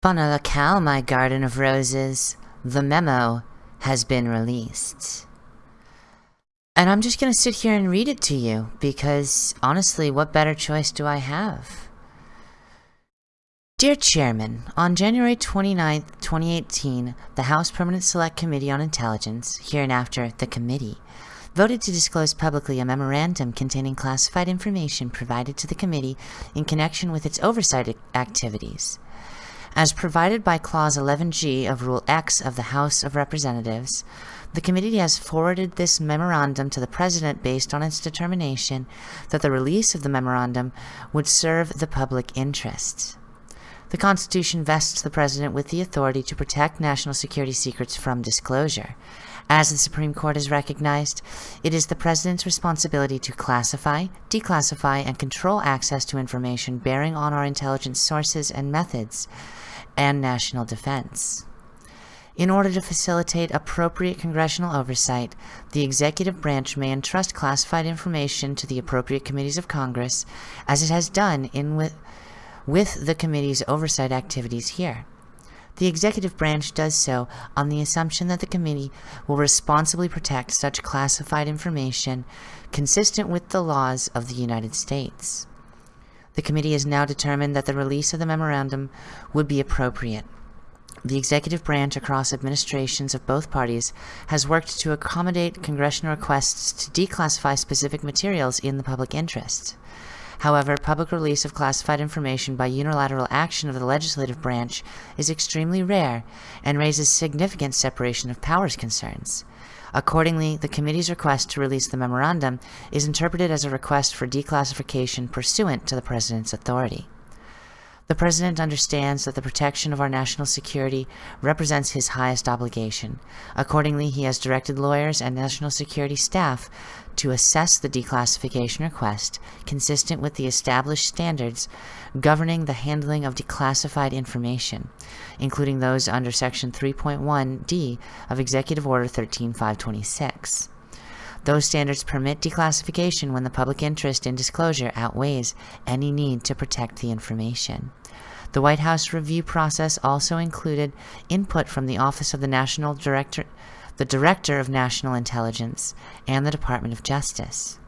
Bona locale, my garden of roses. The memo has been released. And I'm just going to sit here and read it to you because honestly, what better choice do I have? Dear Chairman, on January 29, 2018, the House Permanent Select Committee on Intelligence, hereinafter the Committee, voted to disclose publicly a memorandum containing classified information provided to the committee in connection with its oversight activities. As provided by Clause 11G of Rule X of the House of Representatives, the committee has forwarded this memorandum to the President based on its determination that the release of the memorandum would serve the public interest. The Constitution vests the President with the authority to protect national security secrets from disclosure. As the Supreme Court has recognized, it is the President's responsibility to classify, declassify, and control access to information bearing on our intelligence sources and methods and national defense. In order to facilitate appropriate congressional oversight, the executive branch may entrust classified information to the appropriate committees of Congress, as it has done in with, with the committee's oversight activities here. The executive branch does so on the assumption that the committee will responsibly protect such classified information consistent with the laws of the United States. The committee has now determined that the release of the memorandum would be appropriate. The executive branch across administrations of both parties has worked to accommodate congressional requests to declassify specific materials in the public interest. However, public release of classified information by unilateral action of the legislative branch is extremely rare and raises significant separation of powers concerns. Accordingly, the committee's request to release the memorandum is interpreted as a request for declassification pursuant to the President's authority. The President understands that the protection of our national security represents his highest obligation. Accordingly, he has directed lawyers and national security staff to assess the declassification request consistent with the established standards governing the handling of declassified information, including those under Section 3.1d of Executive Order 13526. Those standards permit declassification when the public interest in disclosure outweighs any need to protect the information. The White House review process also included input from the Office of the National Director, the Director of National Intelligence, and the Department of Justice.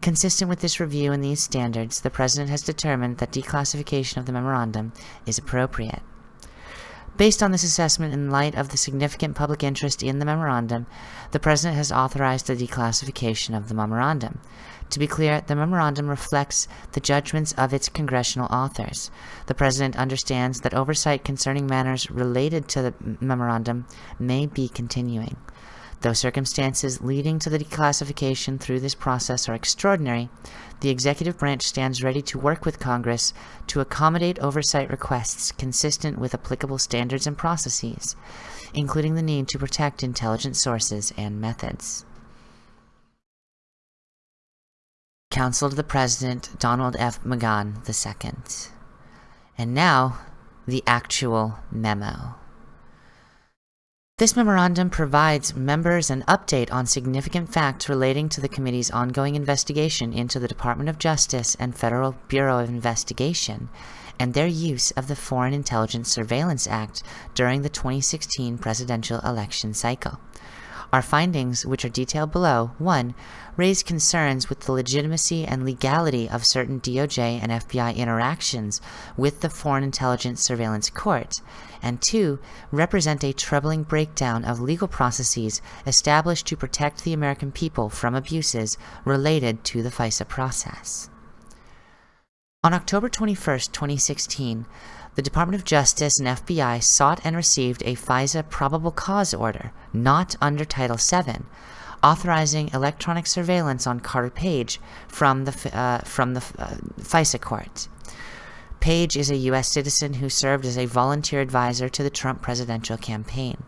Consistent with this review and these standards, the President has determined that declassification of the memorandum is appropriate. Based on this assessment in light of the significant public interest in the memorandum, the President has authorized the declassification of the memorandum. To be clear, the memorandum reflects the judgments of its congressional authors. The President understands that oversight concerning matters related to the memorandum may be continuing. Though circumstances leading to the declassification through this process are extraordinary, the executive branch stands ready to work with Congress to accommodate oversight requests consistent with applicable standards and processes, including the need to protect intelligence sources and methods. Counsel to the President, Donald F. McGahn II. And now, the actual memo. This memorandum provides members an update on significant facts relating to the committee's ongoing investigation into the Department of Justice and Federal Bureau of Investigation and their use of the Foreign Intelligence Surveillance Act during the 2016 presidential election cycle. Our findings, which are detailed below, 1. Raise concerns with the legitimacy and legality of certain DOJ and FBI interactions with the Foreign Intelligence Surveillance Court, and 2. Represent a troubling breakdown of legal processes established to protect the American people from abuses related to the FISA process. On October 21, 2016, the Department of Justice and FBI sought and received a FISA probable cause order, not under Title VII, authorizing electronic surveillance on Carter Page from the, uh, from the uh, FISA court. Page is a U.S. citizen who served as a volunteer advisor to the Trump presidential campaign.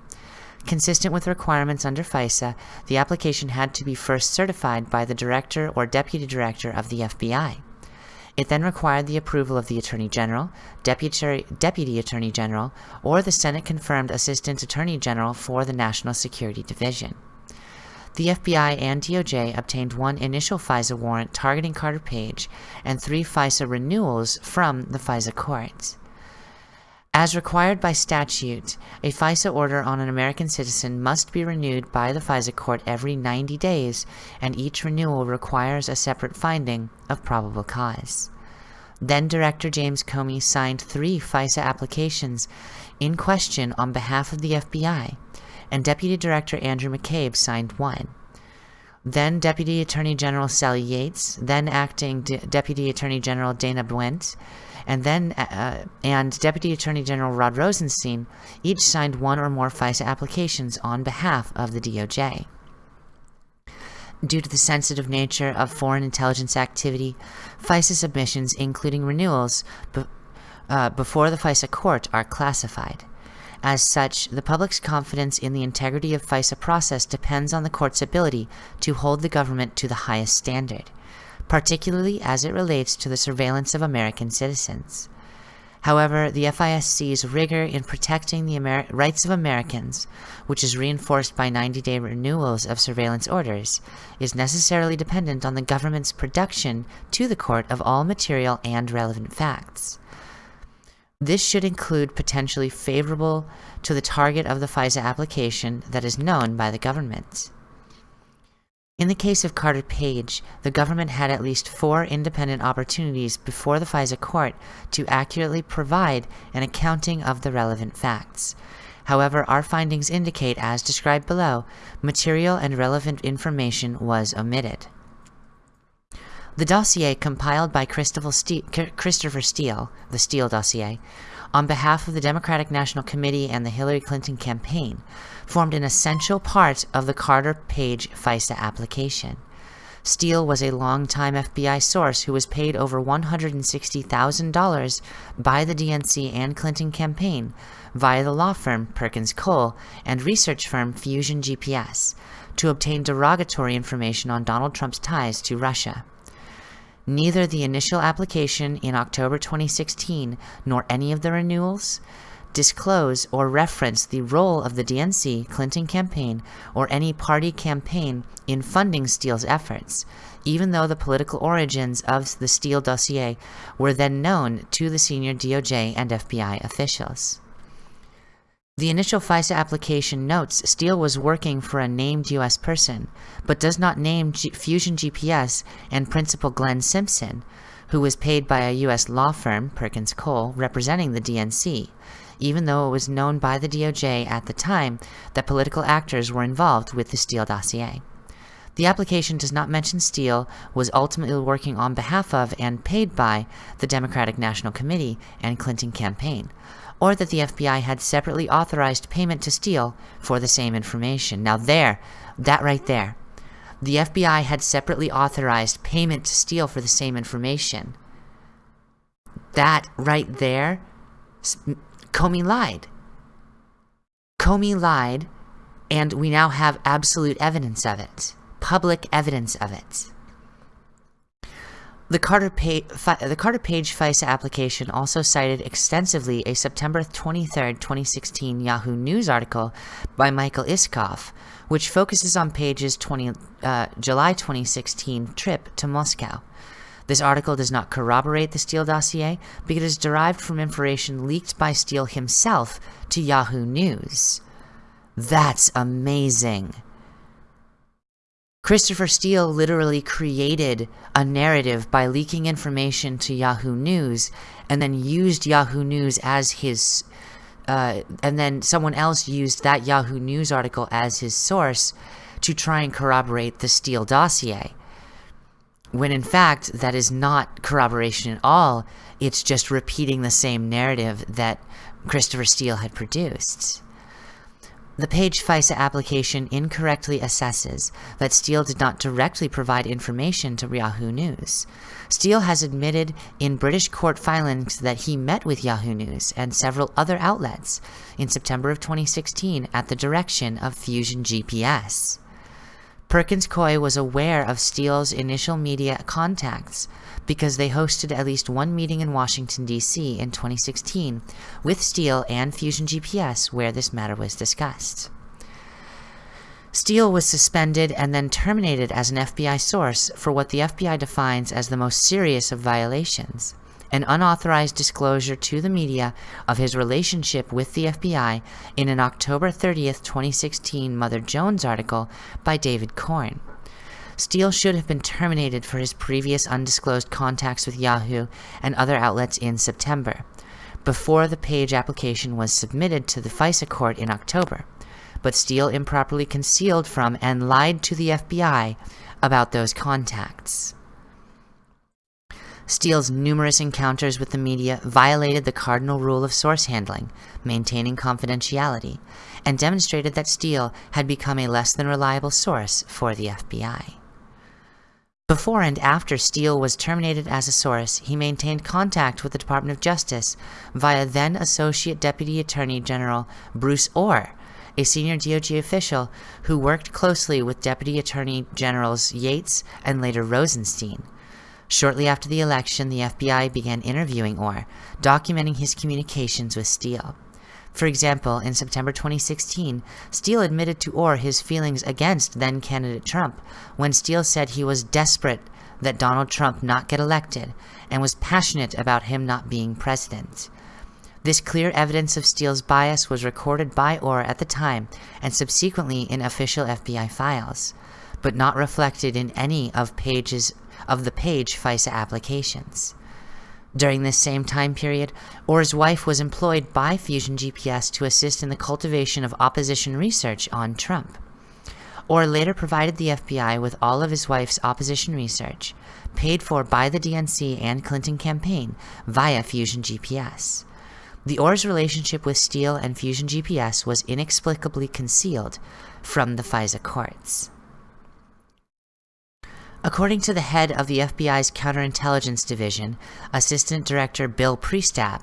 Consistent with requirements under FISA, the application had to be first certified by the director or deputy director of the FBI. It then required the approval of the Attorney General, Deputy, Deputy Attorney General, or the Senate-confirmed Assistant Attorney General for the National Security Division. The FBI and DOJ obtained one initial FISA warrant targeting Carter Page and three FISA renewals from the FISA courts. As required by statute, a FISA order on an American citizen must be renewed by the FISA court every 90 days, and each renewal requires a separate finding of probable cause. Then Director James Comey signed three FISA applications in question on behalf of the FBI, and Deputy Director Andrew McCabe signed one. Then Deputy Attorney General Sally Yates, then Acting De Deputy Attorney General Dana Boente, and then uh, and Deputy Attorney General Rod Rosenstein each signed one or more FISA applications on behalf of the DOJ. Due to the sensitive nature of foreign intelligence activity, FISA submissions, including renewals uh, before the FISA court, are classified. As such, the public's confidence in the integrity of FISA process depends on the court's ability to hold the government to the highest standard particularly as it relates to the surveillance of American citizens. However, the FISC's rigor in protecting the rights of Americans, which is reinforced by 90-day renewals of surveillance orders, is necessarily dependent on the government's production to the court of all material and relevant facts. This should include potentially favorable to the target of the FISA application that is known by the government. In the case of Carter Page, the government had at least four independent opportunities before the FISA court to accurately provide an accounting of the relevant facts. However, our findings indicate, as described below, material and relevant information was omitted. The dossier compiled by Christopher Steele, the Steele dossier, on behalf of the Democratic National Committee and the Hillary Clinton campaign, formed an essential part of the Carter Page FISA application. Steele was a longtime FBI source who was paid over $160,000 by the DNC and Clinton campaign via the law firm Perkins Coie and research firm Fusion GPS to obtain derogatory information on Donald Trump's ties to Russia. Neither the initial application in October 2016 nor any of the renewals disclose or reference the role of the DNC Clinton campaign or any party campaign in funding Steele's efforts, even though the political origins of the Steele dossier were then known to the senior DOJ and FBI officials. The initial FISA application notes Steele was working for a named U.S. person, but does not name G Fusion GPS and Principal Glenn Simpson, who was paid by a U.S. law firm, Perkins Coie, representing the DNC, even though it was known by the DOJ at the time that political actors were involved with the Steele dossier. The application does not mention Steele was ultimately working on behalf of and paid by the Democratic National Committee and Clinton campaign, or that the FBI had separately authorized payment to Steele for the same information. Now there, that right there, the FBI had separately authorized payment to Steele for the same information. That right there, Comey lied. Comey lied, and we now have absolute evidence of it. Public evidence of it. The Carter, Page, the Carter Page FISA application also cited extensively a September 23, 2016 Yahoo News article by Michael Isikoff, which focuses on Page's 20, uh, July 2016 trip to Moscow. This article does not corroborate the Steele dossier because it is derived from information leaked by Steele himself to Yahoo News. That's amazing. Christopher Steele literally created a narrative by leaking information to Yahoo News and then used Yahoo News as his uh, and then someone else used that Yahoo News article as his source to try and corroborate the Steele dossier. When in fact, that is not corroboration at all. It's just repeating the same narrative that Christopher Steele had produced. The Page FISA application incorrectly assesses that Steele did not directly provide information to Yahoo News. Steele has admitted in British court filings that he met with Yahoo News and several other outlets in September of 2016 at the direction of Fusion GPS. Perkins Coie was aware of Steele's initial media contacts because they hosted at least one meeting in Washington, D.C. in 2016 with Steele and Fusion GPS where this matter was discussed. Steele was suspended and then terminated as an FBI source for what the FBI defines as the most serious of violations, an unauthorized disclosure to the media of his relationship with the FBI in an October 30th, 2016 Mother Jones article by David Corn. Steele should have been terminated for his previous undisclosed contacts with Yahoo and other outlets in September, before the page application was submitted to the FISA court in October. But Steele improperly concealed from and lied to the FBI about those contacts. Steele's numerous encounters with the media violated the cardinal rule of source handling, maintaining confidentiality, and demonstrated that Steele had become a less than reliable source for the FBI. Before and after Steele was terminated as a source, he maintained contact with the Department of Justice via then Associate Deputy Attorney General Bruce Ohr, a senior DOJ official who worked closely with Deputy Attorney Generals Yates and later Rosenstein. Shortly after the election, the FBI began interviewing Ohr, documenting his communications with Steele. For example, in September 2016, Steele admitted to Ohr his feelings against then candidate Trump when Steele said he was desperate that Donald Trump not get elected and was passionate about him not being president. This clear evidence of Steele's bias was recorded by Ohr at the time and subsequently in official FBI files, but not reflected in any of Page's of the Page FISA applications. During this same time period, Ohr's wife was employed by Fusion GPS to assist in the cultivation of opposition research on Trump. Ohr later provided the FBI with all of his wife's opposition research, paid for by the DNC and Clinton campaign via Fusion GPS. The Ohr's relationship with Steele and Fusion GPS was inexplicably concealed from the FISA courts. According to the head of the FBI's Counterintelligence Division, Assistant Director Bill Priestap,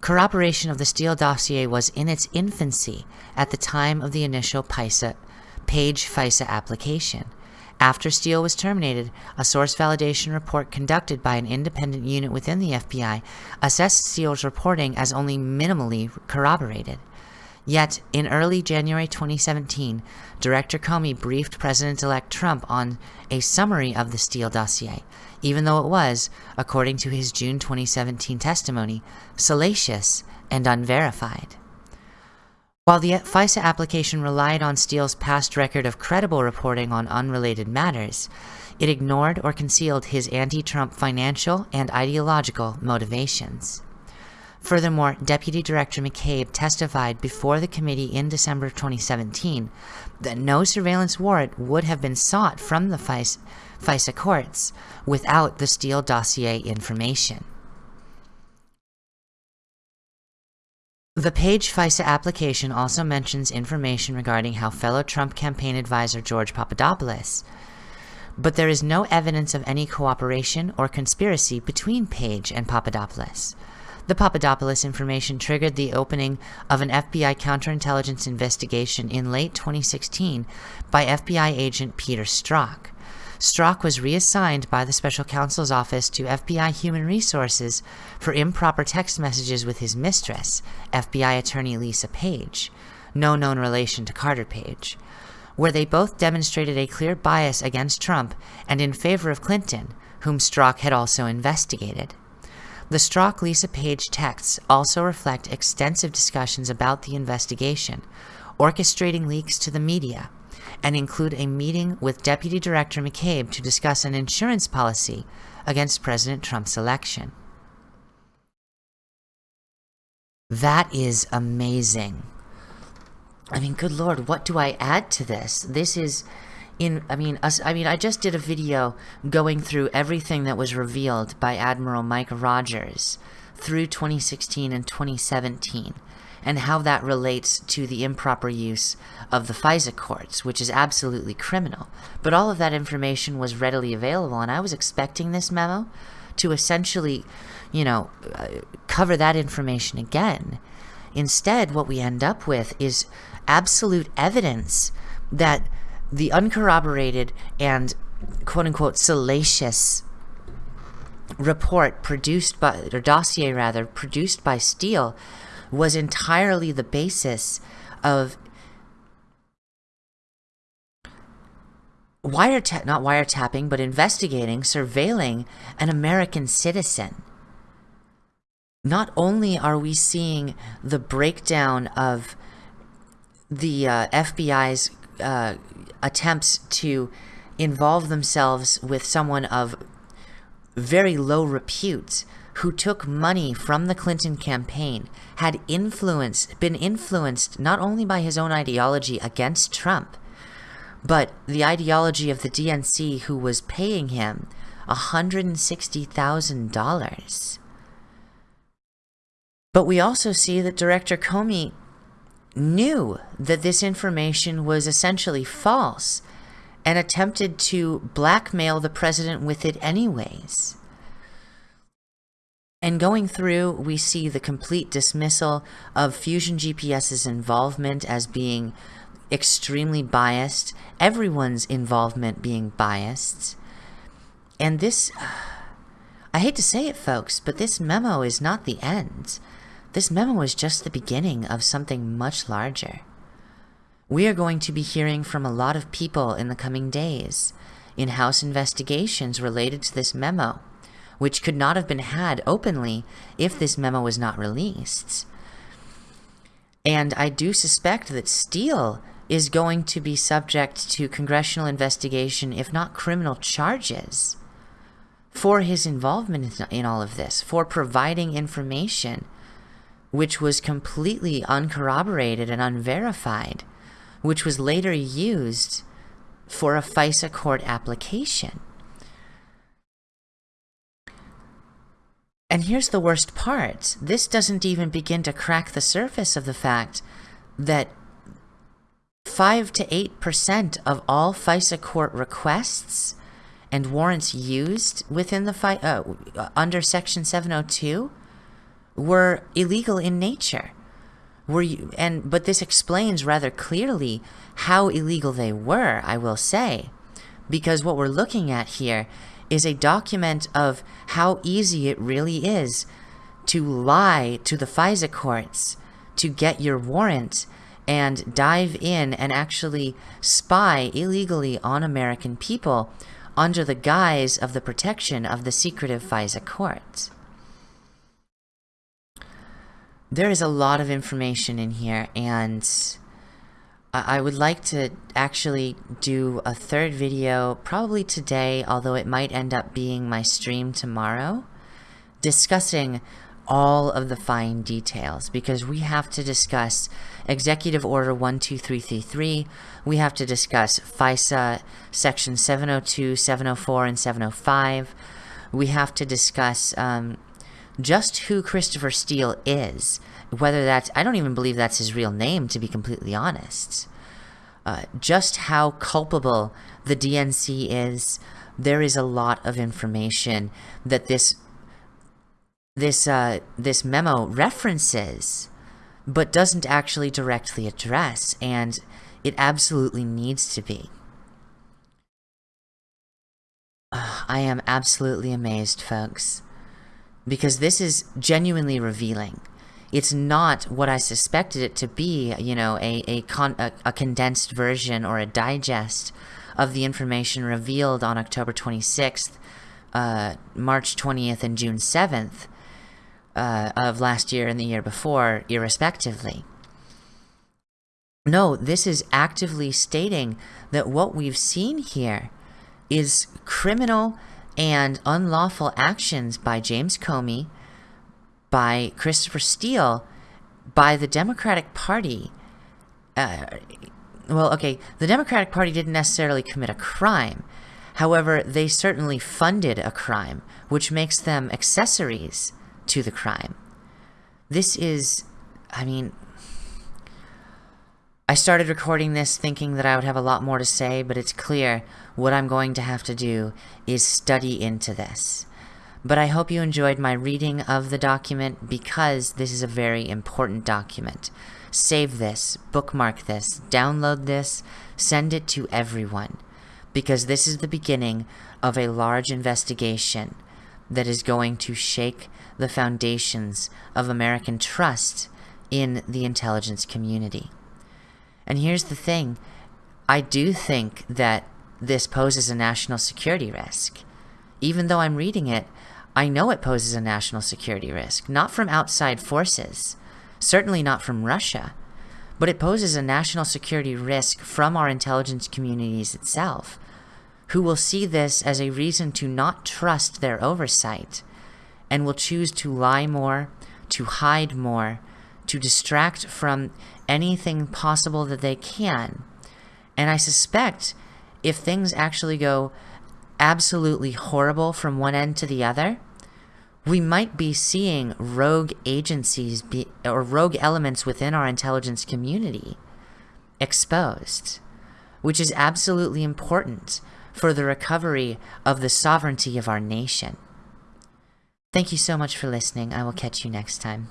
corroboration of the Steele dossier was in its infancy at the time of the initial PISA, Page FISA application. After Steele was terminated, a source validation report conducted by an independent unit within the FBI assessed Steele's reporting as only minimally corroborated. Yet, in early January 2017, Director Comey briefed President-elect Trump on a summary of the Steele dossier, even though it was, according to his June 2017 testimony, salacious and unverified. While the FISA application relied on Steele's past record of credible reporting on unrelated matters, it ignored or concealed his anti-Trump financial and ideological motivations. Furthermore, Deputy Director McCabe testified before the committee in December 2017 that no surveillance warrant would have been sought from the FISA, courts without the Steele dossier information. The Page FISA application also mentions information regarding how fellow Trump campaign advisor George Papadopoulos, but there is no evidence of any cooperation or conspiracy between Page and Papadopoulos. The Papadopoulos information triggered the opening of an FBI counterintelligence investigation in late 2016 by FBI agent Peter Strzok. Strzok was reassigned by the special counsel's office to FBI Human Resources for improper text messages with his mistress, FBI attorney Lisa Page, no known relation to Carter Page, where they both demonstrated a clear bias against Trump and in favor of Clinton, whom Strzok had also investigated. The Strzok Lisa Page texts also reflect extensive discussions about the investigation, orchestrating leaks to the media, and include a meeting with Deputy Director McCabe to discuss an insurance policy against President Trump's election. That is amazing. I mean, good lord, what do I add to this? This is in I mean us I mean I just did a video going through everything that was revealed by Admiral Mike Rogers through 2016 and 2017 and how that relates to the improper use of the FISA courts, which is absolutely criminal. But all of that information was readily available, and I was expecting this memo to essentially, you know, uh, cover that information again. Instead, what we end up with is absolute evidence that the uncorroborated and quote unquote salacious report produced by, or dossier rather, produced by Steele was entirely the basis of wiretap, not wiretapping, but investigating, surveilling an American citizen. not only are we seeing the breakdown of the uh, FBI's uh, attempts to involve themselves with someone of very low repute who took money from the Clinton campaign, had influence, been influenced not only by his own ideology against Trump, but the ideology of the DNC who was paying him $160,000. But we also see that Director Comey knew that this information was essentially false and attempted to blackmail the president with it anyways. And going through, we see the complete dismissal of Fusion GPS's involvement as being extremely biased, everyone's involvement being biased. And this, I hate to say it folks, but this memo is not the end. This memo is just the beginning of something much larger. We are going to be hearing from a lot of people in the coming days in-house investigations related to this memo, which could not have been had openly if this memo was not released. And I do suspect that Steele is going to be subject to congressional investigation, if not criminal charges, for his involvement in all of this, for providing information which was completely uncorroborated and unverified which was later used for a FISA court application. And here's the worst part. This doesn't even begin to crack the surface of the fact that 5 to 8% of all FISA court requests and warrants used within the fi uh, under Section 702 were illegal in nature. Were you and but this explains rather clearly how illegal they were i will say. Because what we're looking at here is a document of how easy it really is to lie to the FISA courts to get your warrant and dive in and actually spy illegally on American people under the guise of the protection of the secretive FISA courts there is a lot of information in here and I would like to actually do a third video probably today although it might end up being my stream tomorrow discussing all of the fine details because we have to discuss Executive Order 12333, we have to discuss FISA Section 702, 704, and 705, we have to discuss um, just who Christopher Steele is. Whether that's, I don't even believe that's his real name, to be completely honest. Uh, just how culpable the DNC is. There is a lot of information that this this uh, this memo references, but doesn't actually directly address, and it absolutely needs to be. I am absolutely amazed, folks because this is genuinely revealing. It's not what I suspected it to be, you know, a, a, con a, a condensed version or a digest of the information revealed on October 26th, uh, March 20th, and June 7th uh, of last year and the year before, irrespectively. No, this is actively stating that what we've seen here is criminal and unlawful actions by James Comey, by Christopher Steele, by the Democratic Party. Uh, well, okay, the Democratic Party didn't necessarily commit a crime. However, they certainly funded a crime, which makes them accessories to the crime. This is, I mean, I started recording this thinking that I would have a lot more to say, but it's clear what I'm going to have to do is study into this. But I hope you enjoyed my reading of the document because this is a very important document. Save this, bookmark this, download this, send it to everyone. Because this is the beginning of a large investigation that is going to shake the foundations of American trust in the intelligence community. And here's the thing. I do think that this poses a national security risk. Even though I'm reading it, I know it poses a national security risk, not from outside forces, certainly not from Russia, but it poses a national security risk from our intelligence communities itself, who will see this as a reason to not trust their oversight and will choose to lie more, to hide more, to distract from anything possible that they can. And I suspect if things actually go absolutely horrible from one end to the other, we might be seeing rogue agencies be, or rogue elements within our intelligence community exposed, which is absolutely important for the recovery of the sovereignty of our nation. Thank you so much for listening. I will catch you next time.